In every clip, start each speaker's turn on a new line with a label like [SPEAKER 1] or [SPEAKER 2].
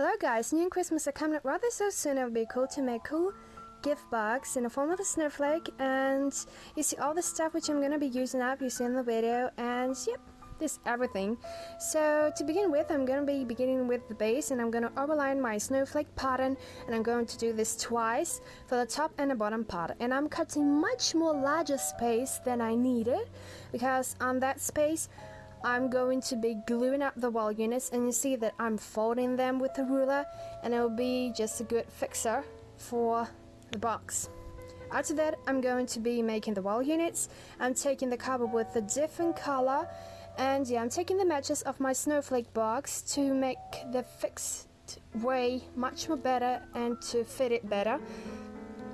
[SPEAKER 1] Hello guys, New and Christmas are coming up rather so soon. It would be cool to make cool gift box in the form of a snowflake. And you see all the stuff which I'm going to be using up. You see in the video. And yep this everything. So to begin with I'm going to be beginning with the base and I'm going to overline my snowflake pattern and I'm going to do this twice for the top and the bottom part. And I'm cutting much more larger space than I needed because on that space I'm going to be gluing up the wall units and you see that I'm folding them with a ruler and it will be just a good fixer for the box. After that I'm going to be making the wall units. I'm taking the cardboard with a different color and yeah I'm taking the matches of my snowflake box to make the fixed way much more better and to fit it better.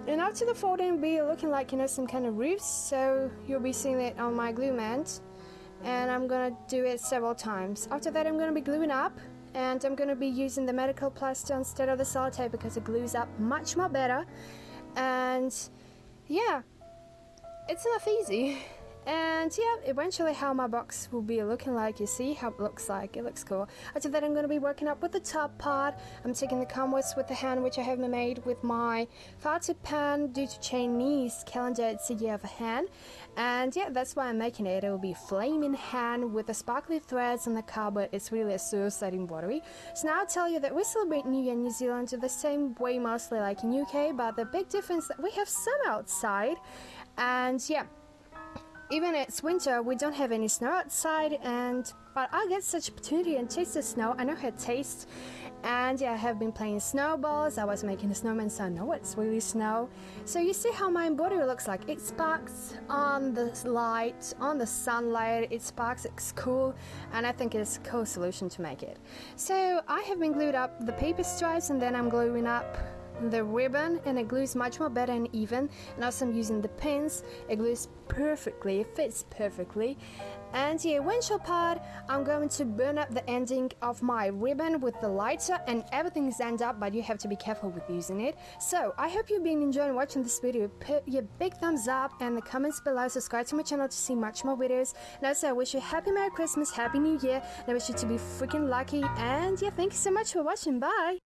[SPEAKER 1] And after the folding will be looking like you know some kind of roofs so you'll be seeing it on my glue mat and I'm gonna do it several times. After that I'm gonna be gluing up and I'm gonna be using the medical plaster instead of the sellotape because it glues up much more better and yeah it's enough easy and yeah eventually how my box will be looking like you see how it looks like. It looks cool. After that I'm going to be working up with the top part. I'm taking the canvas with the hand which I have made with my far tip pen due to Chinese calendar. It's a year of a hand. And yeah that's why I'm making it. It will be flaming hand with the sparkly threads on the cardboard. It's really a exciting embroidery so now I'll tell you that we celebrate New Year in New Zealand the same way mostly like in UK but the big difference that we have sun outside. And yeah even it's winter, we don't have any snow outside, and but I get such opportunity and taste the snow. I know how it tastes, and yeah, I have been playing snowballs. I was making a snowman, so I know it's really snow. So you see how my embroidery looks like. It sparks on the light, on the sunlight. It sparks. It's cool, and I think it's a cool solution to make it. So I have been glued up the paper stripes, and then I'm gluing up the ribbon and it glues much more better and even. And also I'm using the pins. It glues perfectly. It fits perfectly. And the windshield part I'm going to burn up the ending of my ribbon with the lighter and everything is end up but you have to be careful with using it. So I hope you've been enjoying watching this video. Put your big thumbs up and the comments below. Subscribe to my channel to see much more videos. And also I wish you happy Merry Christmas happy New Year. And I wish you to be freaking lucky. And yeah thank you so much for watching. Bye